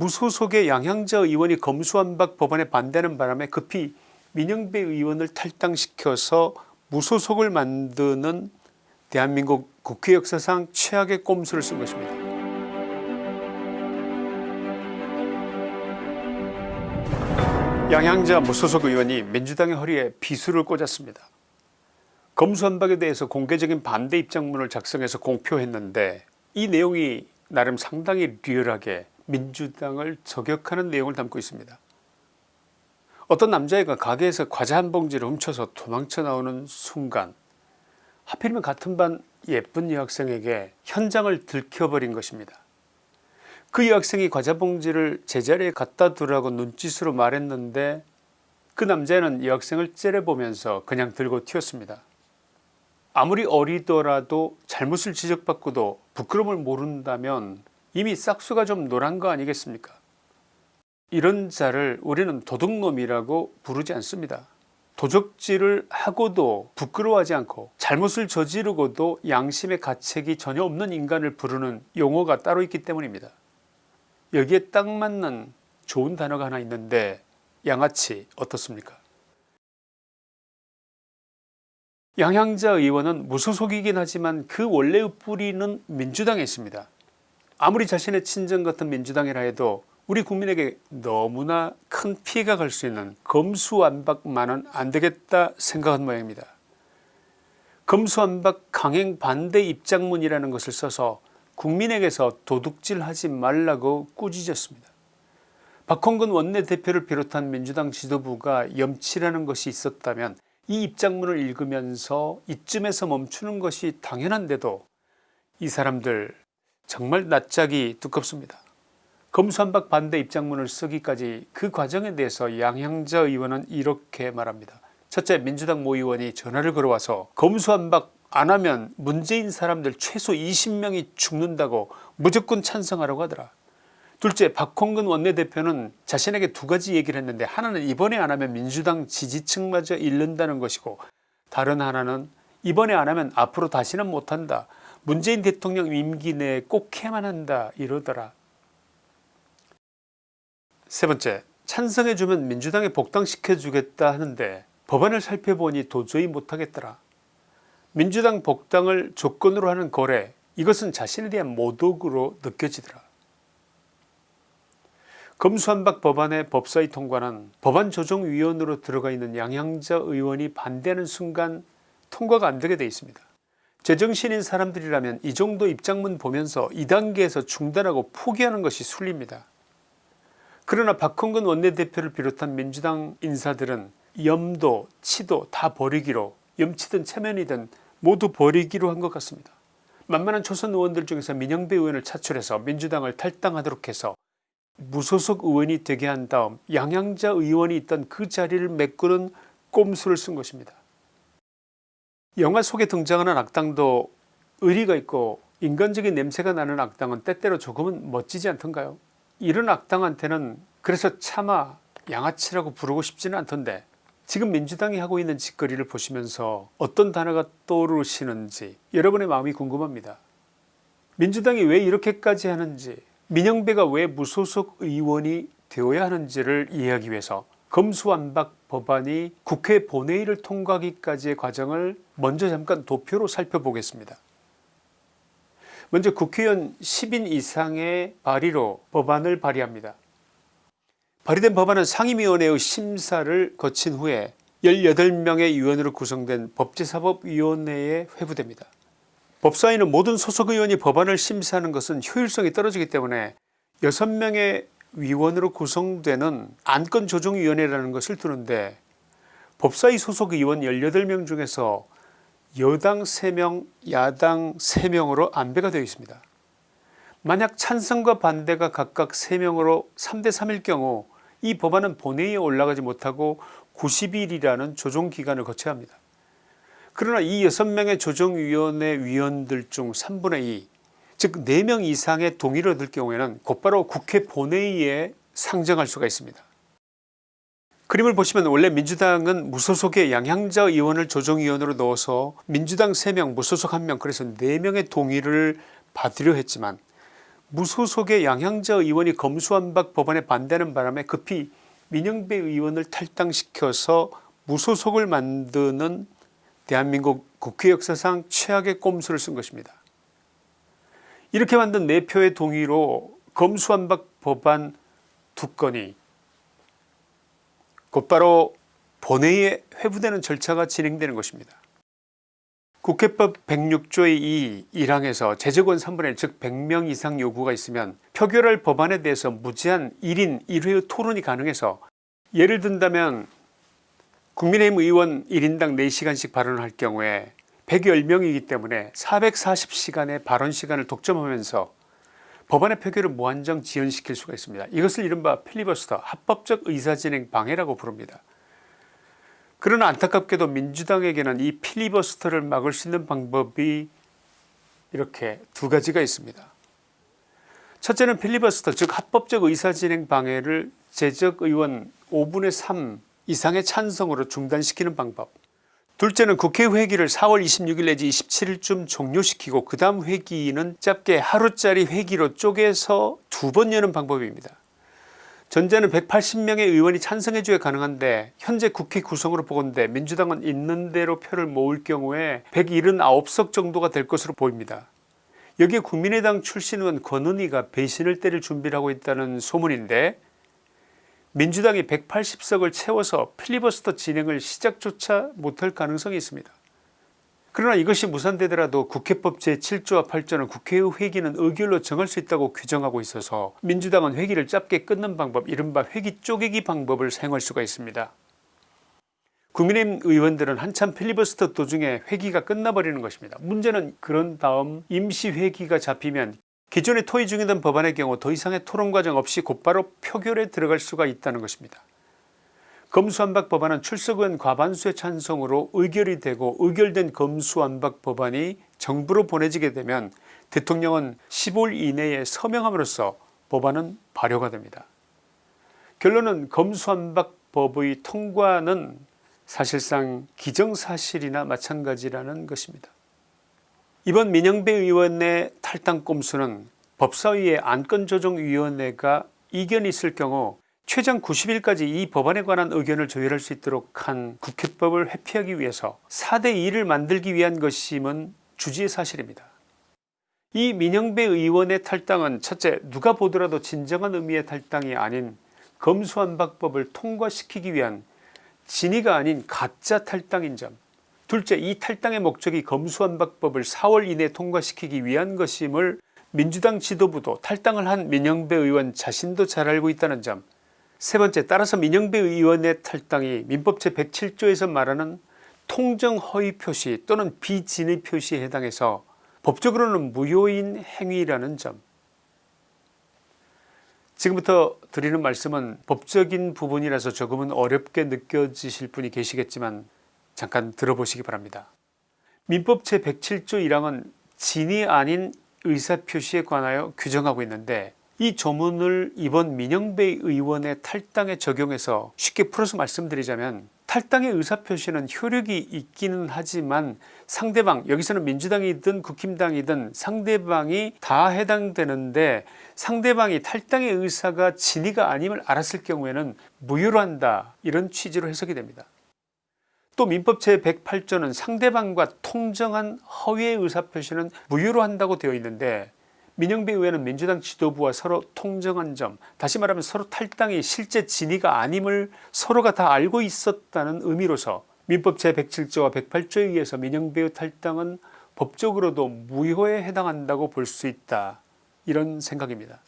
무소속의 양향자 의원이 검수완박 법안에 반대하는 바람에 급히 민영배 의원을 탈당시켜서 무소속을 만드는 대한민국 국회 역사상 최악의 꼼수를 쓴 것입니다. 양향자 무소속 의원이 민주당의 허리에 비수를 꽂았습니다. 검수완박에 대해서 공개적인 반대 입장문을 작성해서 공표했는데 이 내용이 나름 상당히 리얼하게 민주당을 저격하는 내용을 담고 있습니다. 어떤 남자애가 가게에서 과자 한 봉지를 훔쳐서 도망쳐 나오는 순간 하필이면 같은 반 예쁜 여학생에게 현장을 들켜버린 것입니다. 그 여학생이 과자 봉지를 제자리에 갖다 두라고 눈짓으로 말했는데 그 남자는 여학생을 째려보면서 그냥 들고 튀었습니다. 아무리 어리더라도 잘못을 지적받고도 부끄러움을 모른다면 이미 싹수가 좀 노란 거 아니겠습니까 이런 자를 우리는 도둑놈이라고 부르지 않습니다. 도적질을 하고도 부끄러워하지 않고 잘못을 저지르고도 양심의 가책이 전혀 없는 인간을 부르는 용어가 따로 있기 때문입니다. 여기에 딱 맞는 좋은 단어가 하나 있는데 양아치 어떻습니까 양향자 의원은 무소속이긴 하지만 그 원래의 뿌리는 민주당에 있습니다. 아무리 자신의 친정 같은 민주당이라 해도 우리 국민에게 너무나 큰 피해가 갈 수 있는 검수완박만은 안되겠다 생각한 모양입니다. 검수완박 강행 반대 입장문이라는 것을 써서 국민에게서 도둑질하지 말라고 꾸짖었습니다. 박홍근 원내대표를 비롯한 민주당 지도부가 염치라는 것이 있었다면 이 입장문을 읽으면서 이쯤에서 멈추는 것이 당연한데도 이 사람들 정말 낯짝이 두껍습니다. 검수한박 반대 입장문을 쓰기까지 그 과정에 대해서 양향자 의원은 이렇게 말합니다. 첫째 민주당 모 의원이 전화를 걸어와서 검수한박 안하면 문재인 사람들 최소 20명이 죽는다고 무조건 찬성하라고 하더라. 둘째 박홍근 원내대표는 자신에게 두 가지 얘기를 했는데 하나는 이번에 안하면 민주당 지지층마저 잃는다는 것이고 다른 하나는 이번에 안하면 앞으로 다시는 못한다. 문재인 대통령 임기 내에 꼭 해만 한다 이러더라. 세 번째 찬성해주면 민주당에 복당시켜주겠다 하는데 법안을 살펴보니 도저히 못하겠더라. 민주당 복당을 조건으로 하는 거래 이것은 자신에 대한 모독으로 느껴지더라. 검수한박 법안의 법사위 통과는 법안조정위원으로 들어가 있는 양향자 의원이 반대하는 순간 통과가 안되게 되어 있습니다. 제정신인 사람들이라면 이 정도 입장문 보면서 2단계에서 중단하고 포기하는 것이 순리입니다. 그러나 박홍근 원내대표를 비롯한 민주당 인사들은 염도 치도 다 버리기로 염치든 체면이든 모두 버리기로 한 것 같습니다. 만만한 초선 의원들 중에서 민영배 의원을 차출해서 민주당을 탈당하도록 해서 무소속 의원이 되게 한 다음 양양자 의원이 있던 그 자리를 메꾸는 꼼수를 쓴 것입니다. 영화 속에 등장하는 악당도 의리가 있고 인간적인 냄새가 나는 악당은 때때로 조금은 멋지지 않던가요 이런 악당한테는 그래서 차마 양아치라고 부르고 싶지는 않던데 지금 민주당이 하고 있는 짓거리를 보시면서 어떤 단어가 떠오르시는지 여러분의 마음이 궁금합니다. 민주당이 왜 이렇게까지 하는지 민영배가 왜 무소속 의원이 되어야 하는지를 이해하기 위해서 검수완박 법안이 국회 본회의를 통과하기까지의 과정을 먼저 잠깐 도표로 살펴보겠습니다. 먼저 국회의원 10인 이상의 발의로 법안을 발의합니다. 발의된 법안은 상임위원회의 심사를 거친 후에 18명의 위원으로 구성된 법제사법위원회에 회부됩니다. 법사위는 모든 소속 의원이 법안을 심사하는 것은 효율성이 떨어지기 때문에 6명의 위원으로 구성되는 안건조정위원회라는 것을 두는데 법사위 소속 의원 18명 중에서 여당 3명 야당 3명으로 안배가 되어 있습니다. 만약 찬성과 반대가 각각 3명으로 3대 3일 경우 이 법안은 본회의에 올라가지 못하고 90일이라는 조정기간을 거쳐야 합니다. 그러나 이 6명의 조정위원회 위원들 중 3분의 2, 즉 4명 이상의 동의를 얻을 경우에는 곧바로 국회 본회의에 상정할 수가 있습니다. 그림을 보시면 원래 민주당은 무소속의 양향자 의원을 조정위원으로 넣어서 민주당 3명 무소속 1명 그래서 4명의 동의를 받으려 했지만 무소속의 양향자 의원이 검수완박 법안에 반대하는 바람에 급히 민영배 의원을 탈당시켜서 무소속을 만드는 대한민국 국회 역사상 최악의 꼼수를 쓴 것입니다. 이렇게 만든 4표의 동의로 검수완박 법안 두 건이 곧바로 본회의에 회부되는 절차가 진행되는 것입니다. 국회법 106조의 2 1항에서 제적원 3분의 1 즉 100명 이상 요구가 있으면 표결할 법안에 대해서 무제한 1인 1회 토론이 가능해서 예를 든다면 국민의힘 의원 1인당 4시간씩 발언을 할 경우에 110명이기 때문에 440시간의 발언시간을 독점하면서 법안의 표결을 무한정 지연시킬 수가 있습니다. 이것을 이른바 필리버스터 합법적 의사진행 방해라고 부릅니다. 그러나 안타깝게도 민주당에게는 이 필리버스터를 막을 수 있는 방법이 이렇게 두 가지가 있습니다. 첫째는 필리버스터 즉 합법적 의사진행 방해를 제적 의원 5분의 3 이상의 찬성으로 중단시키는 방법 둘째는 국회 회기를 4월 26일 내지 27일쯤 종료시키고 그 다음 회기는 짧게 하루짜리 회기로 쪼개서 두 번 여는 방법입니다. 전제는 180명의 의원이 찬성해 줘야 가능한데 현재 국회 구성으로 보건대 민주당은 있는 대로 표를 모을 경우에 179석 정도가 될 것으로 보입니다. 여기에 국민의당 출신 의원 권은희가 배신을 때릴 준비를 하고 있다는 소문인데 민주당이 180석을 채워서 필리버스터 진행을 시작조차 못할 가능성이 있습니다. 그러나 이것이 무산되더라도 국회법 제7조와 8조는 국회의 회기는 의결로 정할 수 있다고 규정하고 있어서 민주당은 회기를 짧게 끊는 방법 이른바 회기 쪼개기 방법을 사용할 수가 있습니다. 국민의힘 의원들은 한참 필리버스터 도중에 회기가 끝나버리는 것입니다. 문제는 그런 다음 임시회기가 잡히면 기존에 토의 중이던 법안의 경우 더 이상의 토론 과정 없이 곧바로 표결에 들어갈 수가 있다는 것입니다. 검수완박 법안은 출석의원 과반수의 찬성으로 의결이 되고 의결된 검수완박 법안이 정부로 보내지게 되면 대통령은 15일 이내에 서명함으로써 법안은 발효가 됩니다. 결론은 검수완박 법의 통과는 사실상 기정사실이나 마찬가지라는 것입니다. 이번 민영배 의원의 탈당 꼼수는 법사위의 안건조정위원회가 이견이 있을 경우 최장 90일까지 이 법안에 관한 의견을 조율할 수 있도록 한 국회법을 회피하기 위해서 4대 2를 만들기 위한 것임은 주지의 사실입니다. 이 민영배 의원의 탈당은 첫째 누가 보더라도 진정한 의미의 탈당이 아닌 검수완박법을 통과시키기 위한 진위가 아닌 가짜 탈당인 점 둘째 이 탈당의 목적이 검수완박법을 4월 이내 통과시키기 위한 것임을 민주당 지도부도 탈당을 한 민영배 의원 자신도 잘 알고 있다는 점. 세 번째 따라서 민영배 의원의 탈당이 민법 제107조에서 말하는 통정 허위 표시 또는 비진의 표시에 해당해서 법적으로는 무효인 행위라는 점. 지금부터 드리는 말씀은 법적인 부분이라서 조금은 어렵게 느껴지실 분이 계시겠지만 잠깐 들어보시기 바랍니다. 민법 제107조 1항은 진이 아닌 의사표시에 관하여 규정하고 있는데 이 조문을 이번 민영배 의원의 탈당에 적용해서 쉽게 풀어서 말씀드리자면 탈당의 의사표시는 효력이 있기는 하지만 상대방 여기서는 민주당이든 국힘당이든 상대방이 다 해당되는데 상대방이 탈당의 의사가 진위가 아님을 알았을 경우에는 무효로 한다 이런 취지로 해석이 됩니다. 또 민법 제108조는 상대방과 통정한 허위의 의사표시는 무효로 한다고 되어 있는데 민영배 의원은 민주당 지도부와 서로 통정한 점 다시 말하면 서로 탈당이 실제 진위가 아님을 서로가 다 알고 있었다는 의미로서 민법 제107조와 108조에 의해서 민영배의 탈당은 법적으로도 무효에 해당한다고 볼 수 있다 이런 생각입니다.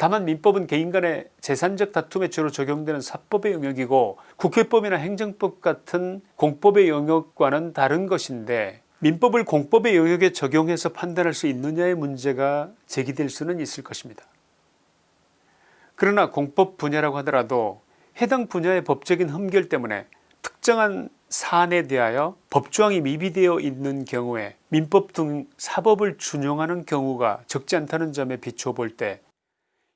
다만 민법은 개인 간의 재산적 다툼에 주로 적용되는 사법의 영역이고 국회법이나 행정법 같은 공법의 영역과는 다른 것인데 민법을 공법의 영역에 적용해서 판단할 수 있느냐의 문제가 제기될 수는 있을 것입니다. 그러나 공법 분야라고 하더라도 해당 분야의 법적인 흠결 때문에 특정한 사안에 대하여 법조항이 미비되어 있는 경우에 민법 등 사법을 준용하는 경우가 적지 않다는 점에 비추어 볼때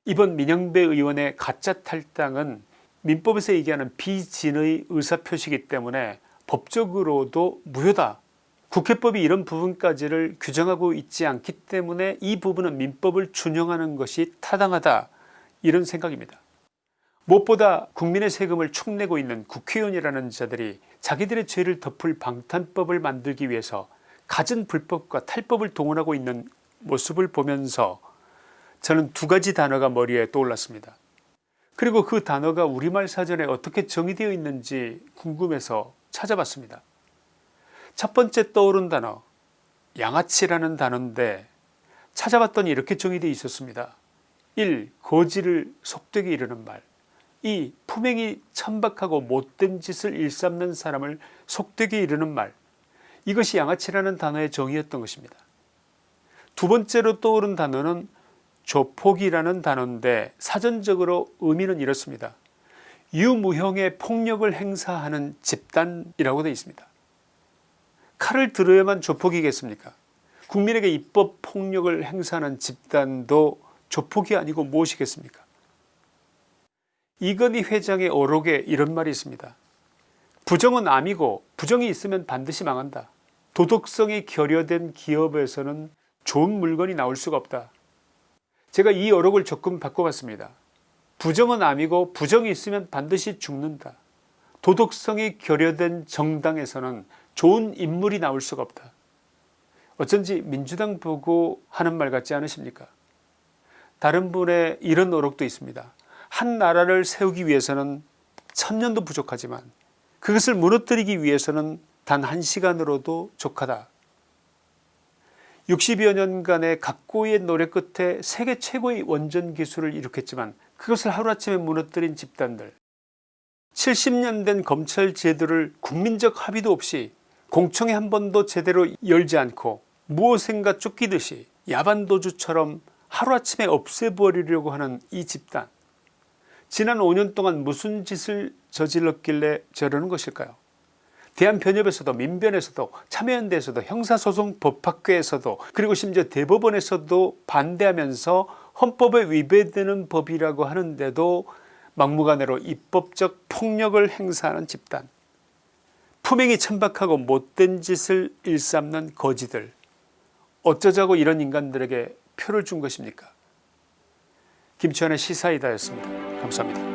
이번 민영배 의원의 가짜 탈당은 민법에서 얘기하는 비진의 의사표시이기 때문에 법적으로도 무효다 국회법이 이런 부분까지를 규정하고 있지 않기 때문에 이 부분은 민법을 준용하는 것이 타당하다 이런 생각입니다. 무엇보다 국민의 세금을 축내고 있는 국회의원이라는 자들이 자기들의 죄를 덮을 방탄법을 만들기 위해서 갖은 불법과 탈법을 동원하고 있는 모습을 보면서 저는 두 가지 단어가 머리에 떠올랐습니다. 그리고 그 단어가 우리말 사전에 어떻게 정의되어 있는지 궁금해서 찾아봤습니다. 첫 번째 떠오른 단어 양아치라는 단어인데 찾아봤더니 이렇게 정의되어 있었습니다. 1. 거지를 속되게 이르는 말 2. 품행이 천박하고 못된 짓을 일삼는 사람을 속되게 이르는 말 이것이 양아치라는 단어의 정의였던 것입니다. 두 번째로 떠오른 단어는 조폭이라는 단어인데 사전적으로 의미는 이렇습니다. 유무형의 폭력을 행사하는 집단이라고 되어 있습니다. 칼을 들어야만 조폭이겠습니까 국민에게 입법 폭력을 행사하는 집단도 조폭이 아니고 무엇이겠습니까 이건희 회장의 어록에 이런 말이 있습니다. 부정은 암이고 부정이 있으면 반드시 망한다. 도덕성이 결여된 기업에서는 좋은 물건이 나올 수가 없다. 제가 이 어록을 조금 바꿔봤습니다. 부정은 암이고 부정이 있으면 반드시 죽는다. 도덕성이 결여된 정당에서는 좋은 인물이 나올 수가 없다. 어쩐지 민주당 보고 하는 말 같지 않으십니까 다른 분의 이런 어록도 있습니다. 한 나라를 세우기 위해서는 천년도 부족하지만 그것을 무너뜨리기 위해서는 단 한 시간으로도 족하다. 60여 년간의 각고의 노력 끝에 세계 최고의 원전 기술을 일으켰지만 그것을 하루아침에 무너뜨린 집단들. 70년 된 검찰 제도를 국민적 합의도 없이 공청회 한 번도 제대로 열지 않고 무엇인가 쫓기듯이 야반도주처럼 하루아침에 없애버리려고 하는 이 집단. 지난 5년 동안 무슨 짓을 저질렀길래 저러는 것일까요 대한변협에서도 민변에서도 참여연대에서도 형사소송 법학회에서도 그리고 심지어 대법원에서도 반대하면서 헌법에 위배되는 법이라고 하는데도 막무가내로 입법적 폭력을 행사하는 집단 품행이 천박하고 못된 짓을 일삼는 거지들 어쩌자고 이런 인간들에게 표를 준 것입니까 김치환의 시사이다였습니다. 감사합니다.